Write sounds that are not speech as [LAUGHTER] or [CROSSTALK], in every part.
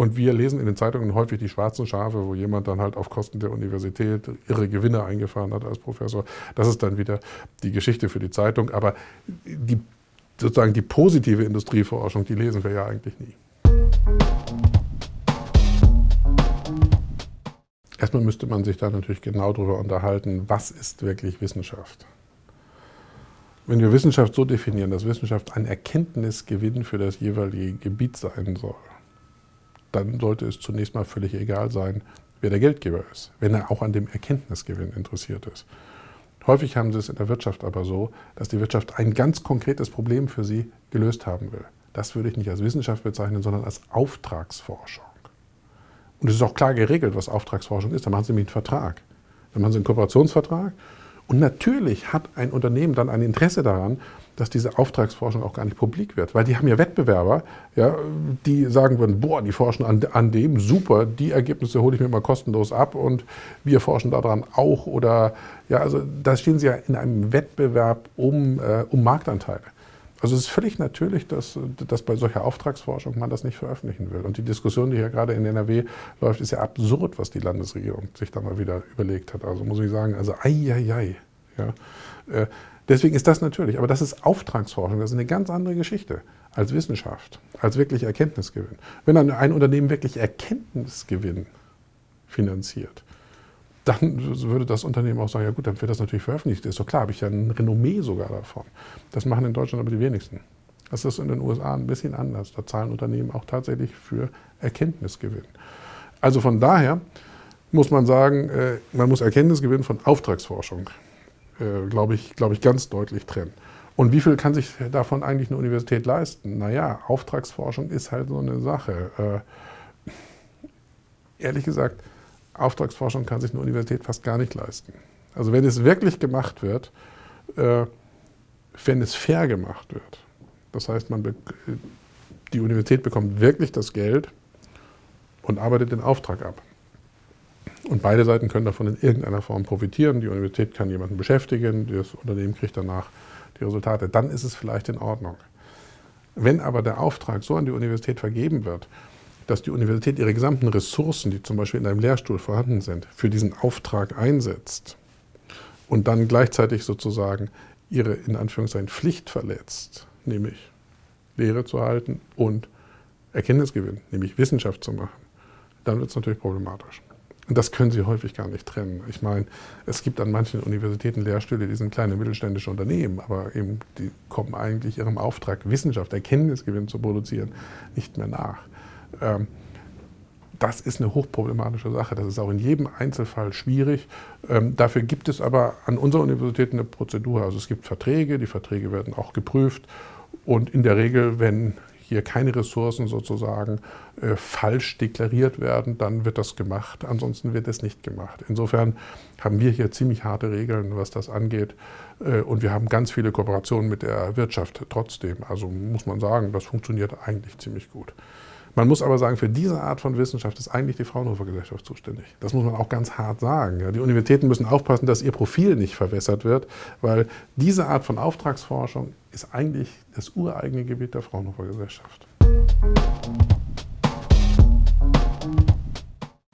Und wir lesen in den Zeitungen häufig die schwarzen Schafe, wo jemand dann halt auf Kosten der Universität irre Gewinne eingefahren hat als Professor. Das ist dann wieder die Geschichte für die Zeitung. Aber die, sozusagen die positive Industrieforschung, die lesen wir ja eigentlich nie. Erstmal müsste man sich da natürlich genau darüber unterhalten, was ist wirklich Wissenschaft. Wenn wir Wissenschaft so definieren, dass Wissenschaft ein Erkenntnisgewinn für das jeweilige Gebiet sein soll, dann sollte es zunächst mal völlig egal sein, wer der Geldgeber ist, wenn er auch an dem Erkenntnisgewinn interessiert ist. Häufig haben sie es in der Wirtschaft aber so, dass die Wirtschaft ein ganz konkretes Problem für sie gelöst haben will. Das würde ich nicht als Wissenschaft bezeichnen, sondern als Auftragsforschung. Und es ist auch klar geregelt, was Auftragsforschung ist. Da machen Sie nämlich einen Vertrag. Dann machen Sie einen Kooperationsvertrag. Und natürlich hat ein Unternehmen dann ein Interesse daran, dass diese Auftragsforschung auch gar nicht publik wird. Weil die haben ja Wettbewerber, ja, die sagen würden, boah, die forschen an, an dem, super, die Ergebnisse hole ich mir mal kostenlos ab und wir forschen daran auch. Oder ja, also da stehen sie ja in einem Wettbewerb um, äh, um Marktanteile. Also es ist völlig natürlich, dass, dass bei solcher Auftragsforschung man das nicht veröffentlichen will. Und die Diskussion, die hier gerade in NRW läuft, ist ja absurd, was die Landesregierung sich da mal wieder überlegt hat. Also muss ich sagen, also ei, ei, ei. Ja. Äh, Deswegen ist das natürlich, aber das ist Auftragsforschung, das ist eine ganz andere Geschichte als Wissenschaft, als wirklich Erkenntnisgewinn. Wenn ein Unternehmen wirklich Erkenntnisgewinn finanziert, dann würde das Unternehmen auch sagen, ja gut, dann wird das natürlich veröffentlicht. Ist doch klar, habe ich ja ein Renommee sogar davon. Das machen in Deutschland aber die wenigsten. Das ist in den USA ein bisschen anders. Da zahlen Unternehmen auch tatsächlich für Erkenntnisgewinn. Also von daher muss man sagen, äh, man muss Erkenntnisgewinn von Auftragsforschung äh, glaube ich, glaub ich, ganz deutlich trennen. Und wie viel kann sich davon eigentlich eine Universität leisten? Naja, Auftragsforschung ist halt so eine Sache. Äh, ehrlich gesagt, Auftragsforschung kann sich eine Universität fast gar nicht leisten. Also wenn es wirklich gemacht wird, äh, wenn es fair gemacht wird, das heißt, man die Universität bekommt wirklich das Geld und arbeitet den Auftrag ab. Und beide Seiten können davon in irgendeiner Form profitieren. Die Universität kann jemanden beschäftigen, das Unternehmen kriegt danach die Resultate. Dann ist es vielleicht in Ordnung. Wenn aber der Auftrag so an die Universität vergeben wird, dass die Universität ihre gesamten Ressourcen, die zum Beispiel in einem Lehrstuhl vorhanden sind, für diesen Auftrag einsetzt und dann gleichzeitig sozusagen ihre in Anführungszeichen Pflicht verletzt, nämlich Lehre zu halten und Erkenntnisgewinn, nämlich Wissenschaft zu machen, dann wird es natürlich problematisch. Und das können Sie häufig gar nicht trennen. Ich meine, es gibt an manchen Universitäten Lehrstühle, die sind kleine mittelständische Unternehmen, aber eben die kommen eigentlich ihrem Auftrag, Wissenschaft, Erkenntnisgewinn zu produzieren, nicht mehr nach. Ähm, das ist eine hochproblematische Sache. Das ist auch in jedem Einzelfall schwierig. Ähm, dafür gibt es aber an unserer Universität eine Prozedur. Also es gibt Verträge, die Verträge werden auch geprüft. Und in der Regel, wenn hier keine Ressourcen sozusagen äh, falsch deklariert werden, dann wird das gemacht. Ansonsten wird es nicht gemacht. Insofern haben wir hier ziemlich harte Regeln, was das angeht. Äh, und wir haben ganz viele Kooperationen mit der Wirtschaft trotzdem. Also muss man sagen, das funktioniert eigentlich ziemlich gut. Man muss aber sagen, für diese Art von Wissenschaft ist eigentlich die Fraunhofer Gesellschaft zuständig. Das muss man auch ganz hart sagen. Die Universitäten müssen aufpassen, dass ihr Profil nicht verwässert wird, weil diese Art von Auftragsforschung ist eigentlich das ureigene Gebiet der Fraunhofer Gesellschaft.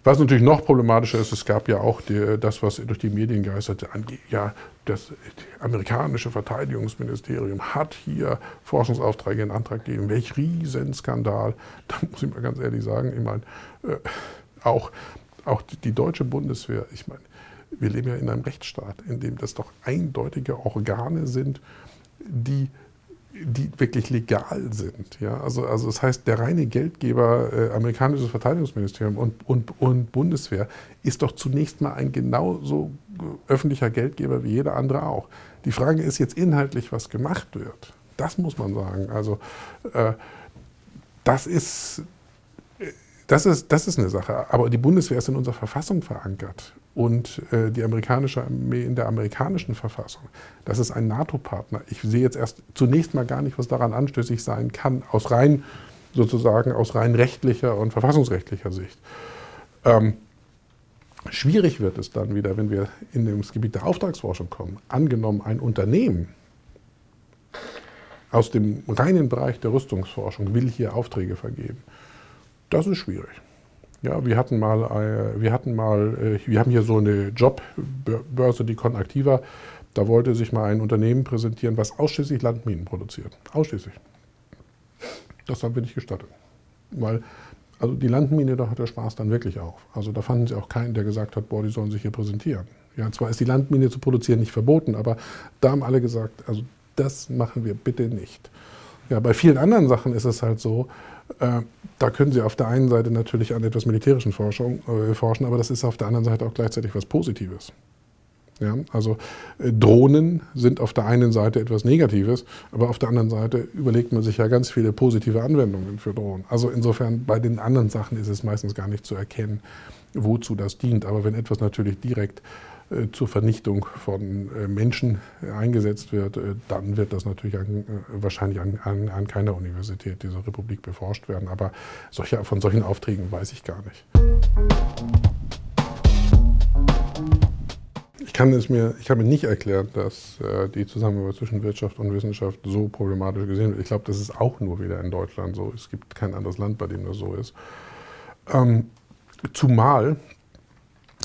Was natürlich noch problematischer ist, es gab ja auch die, das, was durch die Medien geisterte, ja, das amerikanische Verteidigungsministerium hat hier Forschungsaufträge in Antrag gegeben. Welch Riesenskandal. [LAUGHS] Da muss ich mal ganz ehrlich sagen, ich meine, äh, auch, auch die deutsche Bundeswehr, ich meine, wir leben ja in einem Rechtsstaat, in dem das doch eindeutige Organe sind, die die wirklich legal sind. Ja? Also, also das heißt, der reine Geldgeber, äh, amerikanisches Verteidigungsministerium und, und, und Bundeswehr, ist doch zunächst mal ein genauso öffentlicher Geldgeber wie jeder andere auch. Die Frage ist jetzt inhaltlich, was gemacht wird. Das muss man sagen. Also äh, das ist das ist, das ist eine Sache. Aber die Bundeswehr ist in unserer Verfassung verankert und äh, die amerikanische Armee in der amerikanischen Verfassung. Das ist ein NATO-Partner. Ich sehe jetzt erst zunächst mal gar nicht, was daran anstößig sein kann, aus rein sozusagen aus rein rechtlicher und verfassungsrechtlicher Sicht. Ähm, schwierig wird es dann wieder, wenn wir in das Gebiet der Auftragsforschung kommen. Angenommen, ein Unternehmen aus dem reinen Bereich der Rüstungsforschung will hier Aufträge vergeben Das ist schwierig. Ja, wir hatten mal, äh, wir hatten mal, äh, wir haben hier so eine Jobbörse, die Conactiva. Da wollte sich mal ein Unternehmen präsentieren, was ausschließlich Landminen produziert. Ausschließlich. Das haben wir nicht gestattet. Weil, also die Landmine, da hat der Spaß dann wirklich auf. Also da fanden sie auch keinen, der gesagt hat, boah, die sollen sich hier präsentieren. Ja, zwar ist die Landmine zu produzieren nicht verboten, aber da haben alle gesagt, also das machen wir bitte nicht. Ja, bei vielen anderen Sachen ist es halt so, äh, da können Sie auf der einen Seite natürlich an etwas militärischen Forschung, äh, forschen, aber das ist auf der anderen Seite auch gleichzeitig was Positives. Ja, also äh, Drohnen sind auf der einen Seite etwas Negatives, aber auf der anderen Seite überlegt man sich ja ganz viele positive Anwendungen für Drohnen. Also insofern bei den anderen Sachen ist es meistens gar nicht zu erkennen, wozu das dient. Aber wenn etwas natürlich direkt äh, zur Vernichtung von äh, Menschen eingesetzt wird, dann wird das natürlich an, wahrscheinlich an, an, an, keiner Universität dieser Republik beforscht werden. Aber solche, von solchen Aufträgen weiß ich gar nicht. Kann, es mir, ich kann mir nicht erklären, dass die Zusammenarbeit zwischen Wirtschaft und Wissenschaft so problematisch gesehen wird. Ich glaube, das ist auch nur wieder in Deutschland so. Es gibt kein anderes Land, bei dem das so ist. Ähm, zumal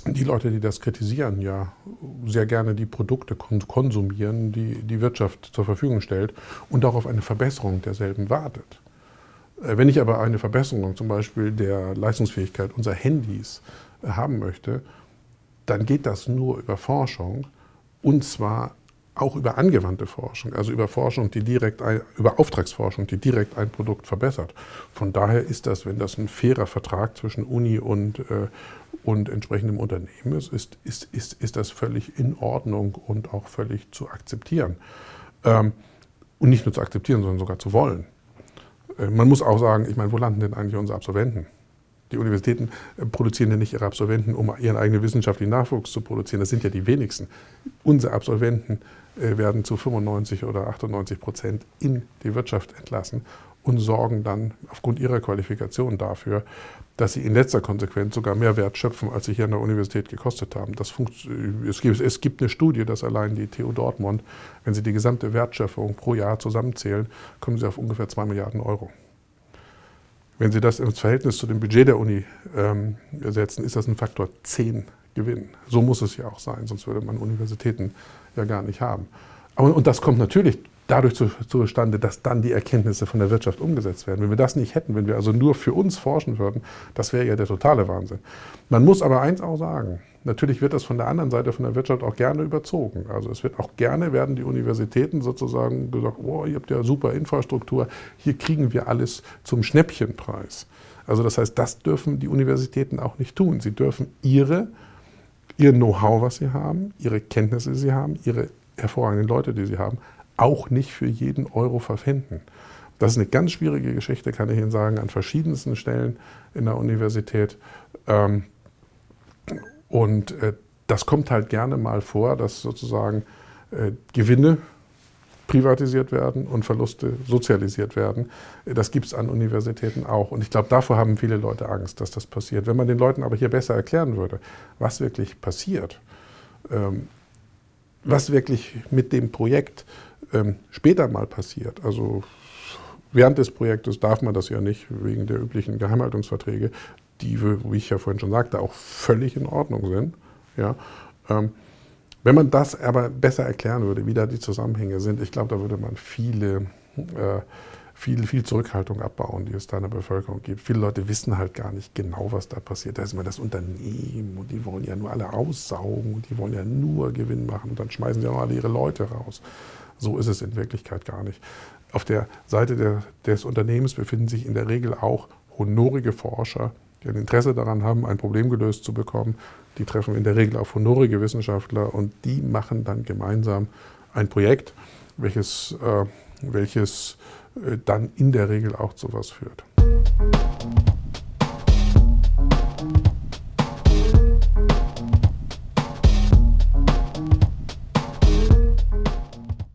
die Leute, die das kritisieren, ja sehr gerne die Produkte konsumieren, die die Wirtschaft zur Verfügung stellt und auch auf eine Verbesserung derselben wartet. Äh, wenn ich aber eine Verbesserung zum Beispiel der Leistungsfähigkeit unserer Handys äh, haben möchte, dann geht das nur über Forschung und zwar auch über angewandte Forschung, also über Forschung, die direkt ein, über Auftragsforschung, die direkt ein Produkt verbessert. Von daher ist das, wenn das ein fairer Vertrag zwischen Uni und, äh, und entsprechendem Unternehmen ist, ist, ist, ist, ist das völlig in Ordnung und auch völlig zu akzeptieren. Ähm, und nicht nur zu akzeptieren, sondern sogar zu wollen. Äh, man muss auch sagen, ich meine, wo landen denn eigentlich unsere Absolventen? Die Universitäten äh, produzieren ja nicht ihre Absolventen, um ihren eigenen wissenschaftlichen Nachwuchs zu produzieren. Das sind ja die wenigsten. Unsere Absolventen äh, werden zu 95 oder 98 Prozent in die Wirtschaft entlassen und sorgen dann aufgrund ihrer Qualifikation dafür, dass sie in letzter Konsequenz sogar mehr Wert schöpfen, als sie hier an der Universität gekostet haben. Das es, gibt, es gibt eine Studie, dass allein die TU Dortmund, wenn sie die gesamte Wertschöpfung pro Jahr zusammenzählen, kommen sie auf ungefähr 2 Milliarden Euro. Wenn Sie das ins Verhältnis zu dem Budget der Uni ähm, setzen, ist das ein Faktor 10 Gewinn. So muss es ja auch sein, sonst würde man Universitäten ja gar nicht haben. Aber, und das kommt natürlich dadurch zu, zustande, dass dann die Erkenntnisse von der Wirtschaft umgesetzt werden. Wenn wir das nicht hätten, wenn wir also nur für uns forschen würden, das wäre ja der totale Wahnsinn. Man muss aber eins auch sagen, natürlich wird das von der anderen Seite von der Wirtschaft auch gerne überzogen. Also es wird auch gerne, werden die Universitäten sozusagen gesagt, oh, ihr habt ja super Infrastruktur, hier kriegen wir alles zum Schnäppchenpreis. Also das heißt, das dürfen die Universitäten auch nicht tun. Sie dürfen ihre, ihr Know-how, was sie haben, ihre Kenntnisse, die sie haben, ihre hervorragenden Leute, die sie haben, auch nicht für jeden Euro verpfänden. Das ist eine ganz schwierige Geschichte, kann ich Ihnen sagen, an verschiedensten Stellen in der Universität. Ähm, und äh, das kommt halt gerne mal vor, dass sozusagen äh, Gewinne privatisiert werden und Verluste sozialisiert werden. Das gibt es an Universitäten auch. Und ich glaube, davor haben viele Leute Angst, dass das passiert. Wenn man den Leuten aber hier besser erklären würde, was wirklich passiert, ähm, was wirklich mit dem Projekt ähm, später mal passiert, also während des Projektes darf man das ja nicht, wegen der üblichen Geheimhaltungsverträge, die, wie ich ja vorhin schon sagte, auch völlig in Ordnung sind. Ja, ähm, wenn man das aber besser erklären würde, wie da die Zusammenhänge sind, ich glaube, da würde man viele, äh, viel, viel Zurückhaltung abbauen, die es da in der Bevölkerung gibt. Viele Leute wissen halt gar nicht genau, was da passiert. Da ist immer das Unternehmen und die wollen ja nur alle aussaugen und die wollen ja nur Gewinn machen und dann schmeißen sie auch alle ihre Leute raus. So ist es in Wirklichkeit gar nicht. Auf der Seite der, des Unternehmens befinden sich in der Regel auch honorige Forscher, die ein Interesse daran haben, ein Problem gelöst zu bekommen. Die treffen in der Regel auf honorige Wissenschaftler und die machen dann gemeinsam ein Projekt, welches, äh, welches äh, dann in der Regel auch zu was führt.